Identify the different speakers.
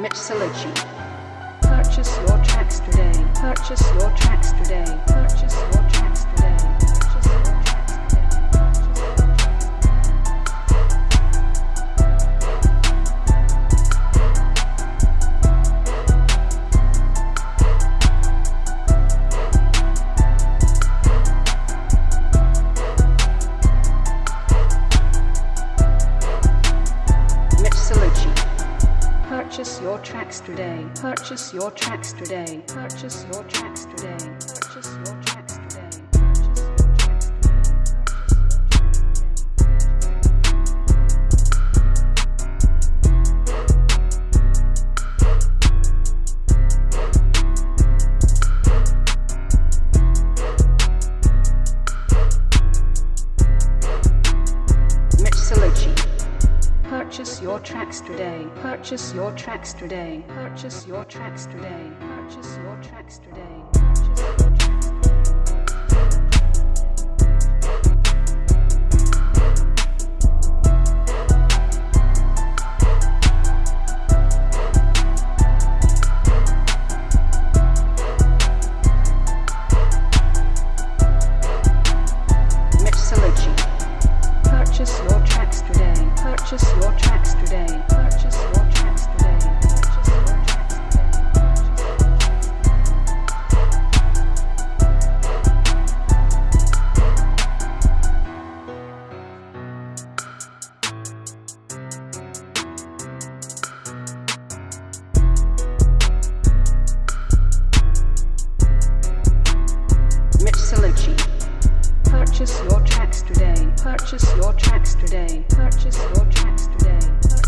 Speaker 1: Mitsubishi. Purchase your tracks today. Purchase your tracks today. Purchase your tracks today. Purchase your tracks today. Purchase your tracks today. Purchase your tracks today. Purchase your tracks today. Purchase your tracks today. Purchase your tracks today. Purchase your tracks Purchase your tracks today. Purchase your tracks today. Purchase your tracks today. Purchase your tracks today.